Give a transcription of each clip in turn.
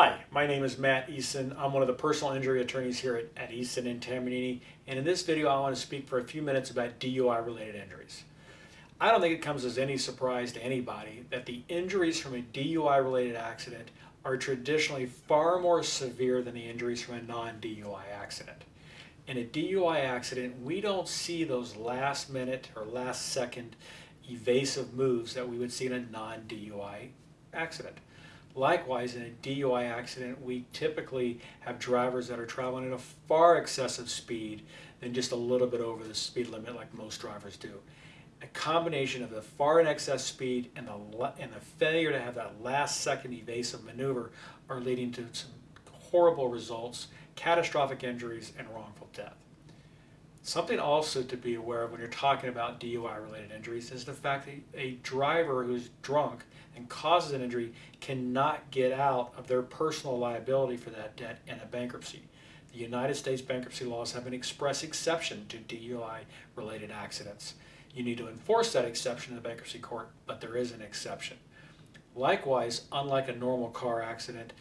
Hi, my name is Matt Eason. I'm one of the personal injury attorneys here at, at Eason and Tamanini, and in this video I want to speak for a few minutes about DUI related injuries. I don't think it comes as any surprise to anybody that the injuries from a DUI related accident are traditionally far more severe than the injuries from a non-DUI accident. In a DUI accident, we don't see those last minute or last second evasive moves that we would see in a non-DUI accident. Likewise, in a DUI accident, we typically have drivers that are traveling at a far excessive speed than just a little bit over the speed limit like most drivers do. A combination of the far in excess speed and the, and the failure to have that last second evasive maneuver are leading to some horrible results, catastrophic injuries, and wrongful death. Something also to be aware of when you're talking about DUI related injuries is the fact that a driver who's drunk and causes an injury cannot get out of their personal liability for that debt in a bankruptcy. The United States bankruptcy laws have an express exception to DUI related accidents. You need to enforce that exception in the bankruptcy court, but there is an exception. Likewise, unlike a normal car accident,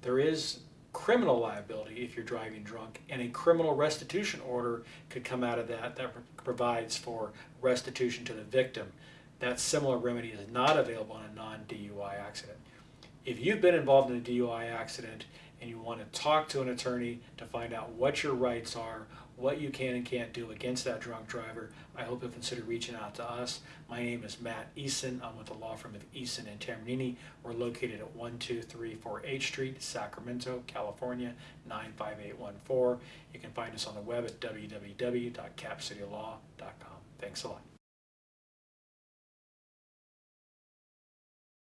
there is criminal liability if you're driving drunk, and a criminal restitution order could come out of that that provides for restitution to the victim. That similar remedy is not available in a non-DUI accident. If you've been involved in a DUI accident and you want to talk to an attorney to find out what your rights are, what you can and can't do against that drunk driver, I hope you'll consider reaching out to us. My name is Matt Eason. I'm with the law firm of Eason and Tamanini. We're located at 1234 H Street, Sacramento, California, 95814. You can find us on the web at www.capcitylaw.com. Thanks a lot.